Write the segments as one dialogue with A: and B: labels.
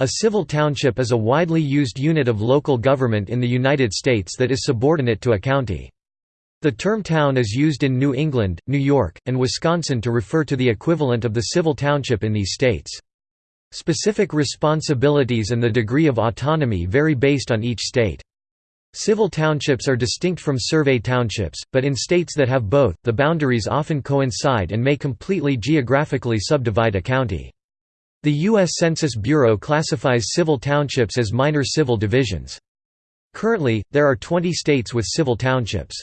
A: A civil township is a widely used unit of local government in the United States that is subordinate to a county. The term town is used in New England, New York, and Wisconsin to refer to the equivalent of the civil township in these states. Specific responsibilities and the degree of autonomy vary based on each state. Civil townships are distinct from survey townships, but in states that have both, the boundaries often coincide and may completely geographically subdivide a county. The U.S. Census Bureau classifies civil townships as minor civil divisions. Currently, there are 20 states with civil townships.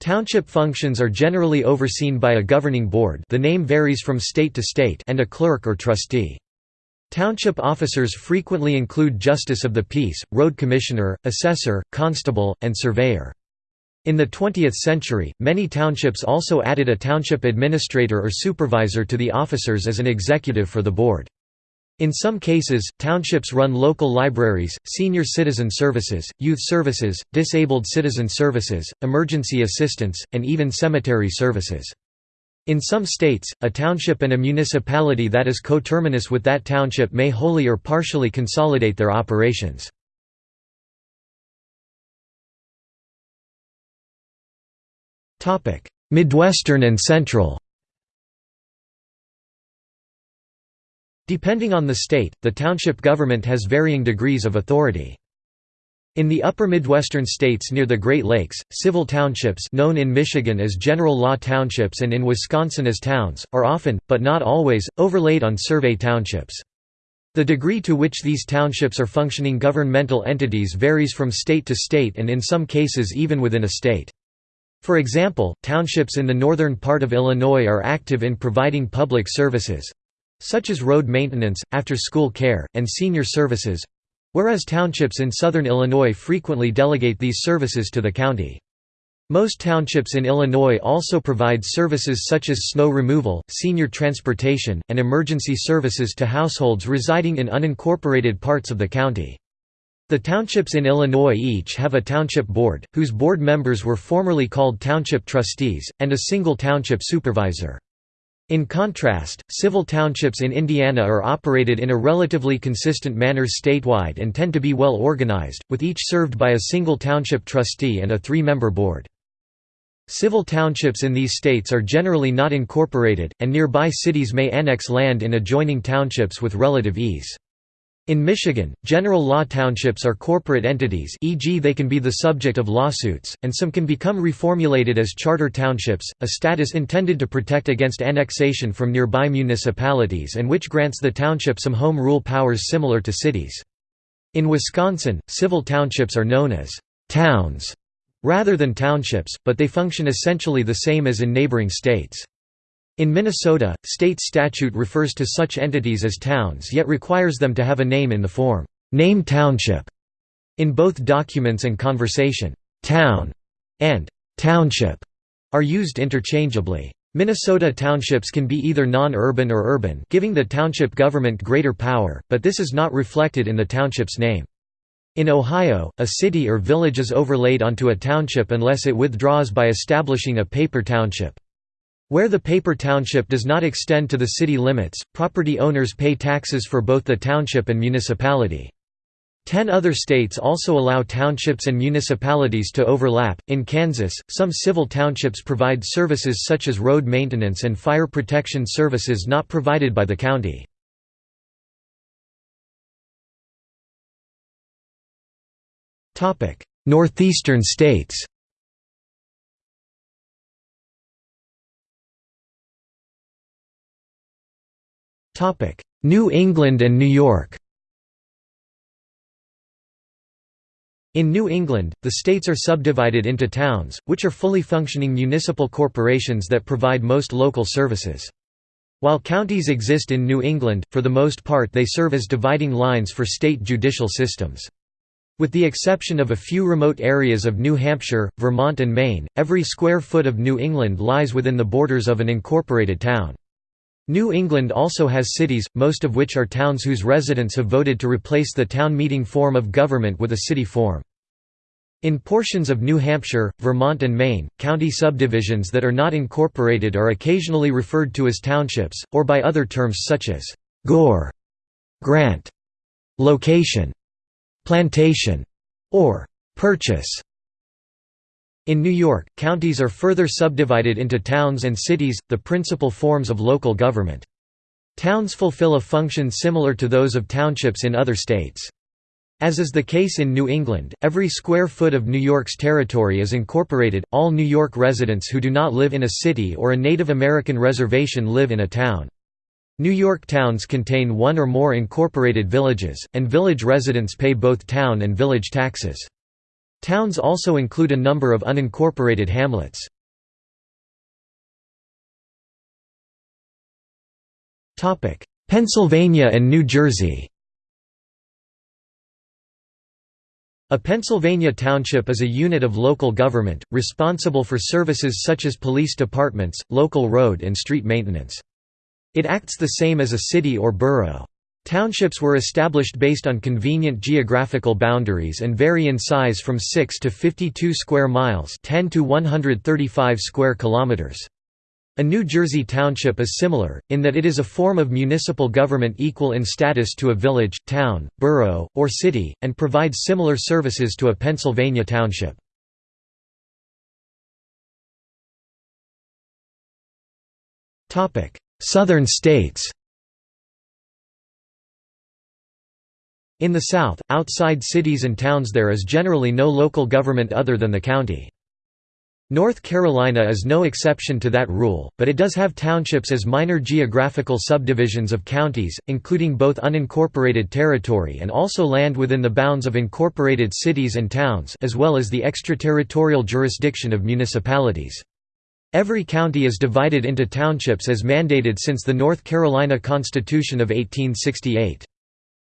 A: Township functions are generally overseen by a governing board the name varies from state to state and a clerk or trustee. Township officers frequently include justice of the peace, road commissioner, assessor, constable, and surveyor. In the 20th century, many townships also added a township administrator or supervisor to the officers as an executive for the board. In some cases, townships run local libraries, senior citizen services, youth services, disabled citizen services, emergency assistance, and even cemetery services. In some states, a township and a municipality that is coterminous with that township may wholly or partially consolidate their operations. Midwestern and Central Depending on the state, the township government has varying degrees of authority. In the upper Midwestern states near the Great Lakes, civil townships known in Michigan as general law townships and in Wisconsin as towns, are often, but not always, overlaid on survey townships. The degree to which these townships are functioning governmental entities varies from state to state and in some cases even within a state. For example, townships in the northern part of Illinois are active in providing public services—such as road maintenance, after-school care, and senior services—whereas townships in southern Illinois frequently delegate these services to the county. Most townships in Illinois also provide services such as snow removal, senior transportation, and emergency services to households residing in unincorporated parts of the county. The townships in Illinois each have a township board, whose board members were formerly called township trustees, and a single township supervisor. In contrast, civil townships in Indiana are operated in a relatively consistent manner statewide and tend to be well organized, with each served by a single township trustee and a three-member board. Civil townships in these states are generally not incorporated, and nearby cities may annex land in adjoining townships with relative ease. In Michigan, general law townships are corporate entities e.g. they can be the subject of lawsuits, and some can become reformulated as charter townships, a status intended to protect against annexation from nearby municipalities and which grants the township some home rule powers similar to cities. In Wisconsin, civil townships are known as «towns» rather than townships, but they function essentially the same as in neighboring states. In Minnesota, state statute refers to such entities as towns yet requires them to have a name in the form, name township. In both documents and conversation, town and township are used interchangeably. Minnesota townships can be either non-urban or urban giving the township government greater power, but this is not reflected in the township's name. In Ohio, a city or village is overlaid onto a township unless it withdraws by establishing a paper township. Where the paper township does not extend to the city limits, property owners pay taxes for both the township and municipality. Ten other states also allow townships and municipalities to overlap. In Kansas, some civil townships provide services such as road maintenance and fire protection services not provided by the county. Northeastern states New England and New York In New England, the states are subdivided into towns, which are fully functioning municipal corporations that provide most local services. While counties exist in New England, for the most part they serve as dividing lines for state judicial systems. With the exception of a few remote areas of New Hampshire, Vermont and Maine, every square foot of New England lies within the borders of an incorporated town. New England also has cities, most of which are towns whose residents have voted to replace the town meeting form of government with a city form. In portions of New Hampshire, Vermont and Maine, county subdivisions that are not incorporated are occasionally referred to as townships, or by other terms such as Gore, Grant, location, plantation, or purchase. In New York, counties are further subdivided into towns and cities, the principal forms of local government. Towns fulfill a function similar to those of townships in other states. As is the case in New England, every square foot of New York's territory is incorporated. All New York residents who do not live in a city or a Native American reservation live in a town. New York towns contain one or more incorporated villages, and village residents pay both town and village taxes. Towns also include a number of unincorporated hamlets. Pennsylvania and New Jersey A Pennsylvania township is a unit of local government, responsible for services such as police departments, local road and street maintenance. It acts the same as a city or borough. Townships were established based on convenient geographical boundaries and vary in size from 6 to 52 square miles 10 to 135 square kilometers. A New Jersey township is similar, in that it is a form of municipal government equal in status to a village, town, borough, or city, and provides similar services to a Pennsylvania township. Southern states In the South, outside cities and towns there is generally no local government other than the county. North Carolina is no exception to that rule, but it does have townships as minor geographical subdivisions of counties, including both unincorporated territory and also land within the bounds of incorporated cities and towns as well as the extraterritorial jurisdiction of municipalities. Every county is divided into townships as mandated since the North Carolina Constitution of 1868.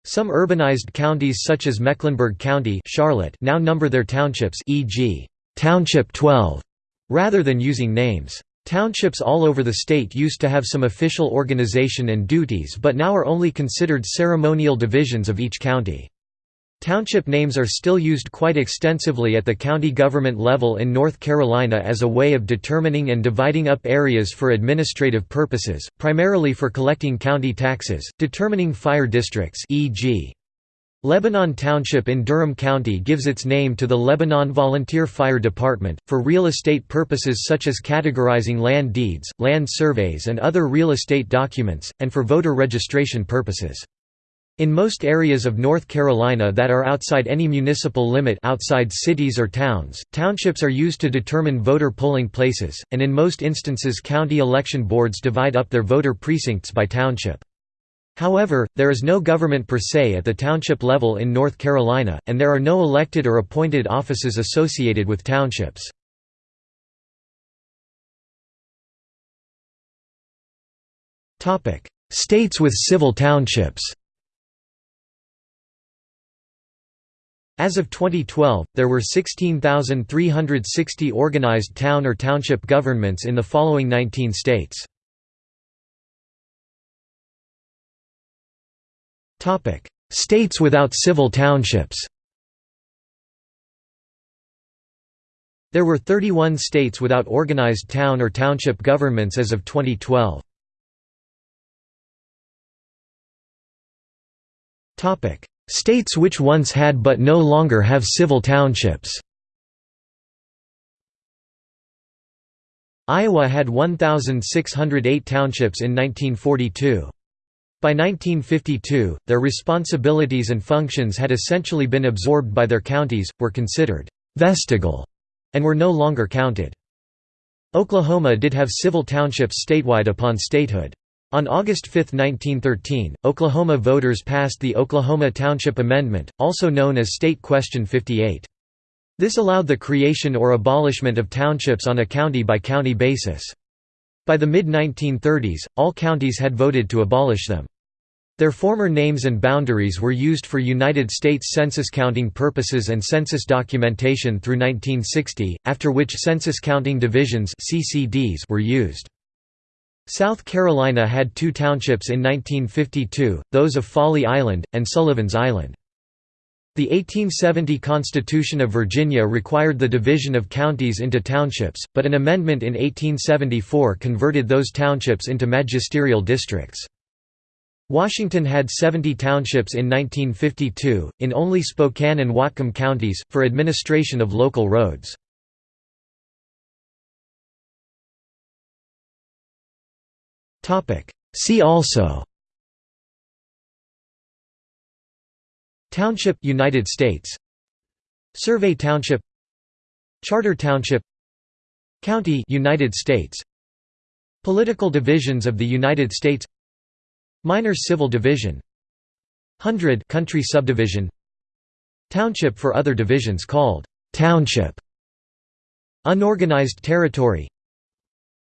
A: Some urbanized counties such as Mecklenburg County Charlotte now number their townships e.g. Township 12 rather than using names. Townships all over the state used to have some official organization and duties but now are only considered ceremonial divisions of each county. Township names are still used quite extensively at the county government level in North Carolina as a way of determining and dividing up areas for administrative purposes, primarily for collecting county taxes, determining fire districts e.g. Lebanon Township in Durham County gives its name to the Lebanon Volunteer Fire Department, for real estate purposes such as categorizing land deeds, land surveys and other real estate documents, and for voter registration purposes. In most areas of North Carolina that are outside any municipal limit outside cities or towns, townships are used to determine voter polling places, and in most instances county election boards divide up their voter precincts by township. However, there is no government per se at the township level in North Carolina, and there are no elected or appointed offices associated with townships. States with civil townships As of 2012, there were 16,360 organized town or township governments in the following 19 states. States without civil townships There were 31 states without organized town or township governments as of 2012. States which once had but no longer have civil townships Iowa had 1,608 townships in 1942. By 1952, their responsibilities and functions had essentially been absorbed by their counties, were considered «vestigal», and were no longer counted. Oklahoma did have civil townships statewide upon statehood. On August 5, 1913, Oklahoma voters passed the Oklahoma Township Amendment, also known as State Question 58. This allowed the creation or abolishment of townships on a county-by-county -county basis. By the mid-1930s, all counties had voted to abolish them. Their former names and boundaries were used for United States census counting purposes and census documentation through 1960, after which census counting divisions were used. South Carolina had two townships in 1952, those of Folly Island, and Sullivan's Island. The 1870 Constitution of Virginia required the division of counties into townships, but an amendment in 1874 converted those townships into magisterial districts. Washington had 70 townships in 1952, in only Spokane and Whatcom counties, for administration of local roads. See also. Township United States. Survey Township. Charter Township. County United States. Political divisions of the United States. Minor civil division. Hundred country subdivision. Township for other divisions called township. Unorganized territory.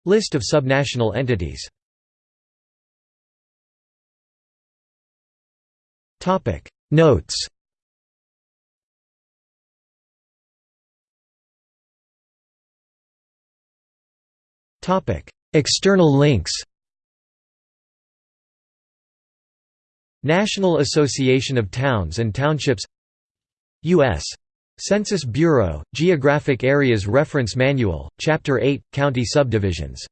A: List of subnational entities Notes. Topic. External links. National Association of Towns and Townships. U.S. Census Bureau, Geographic Areas Reference Manual, Chapter 8, County Subdivisions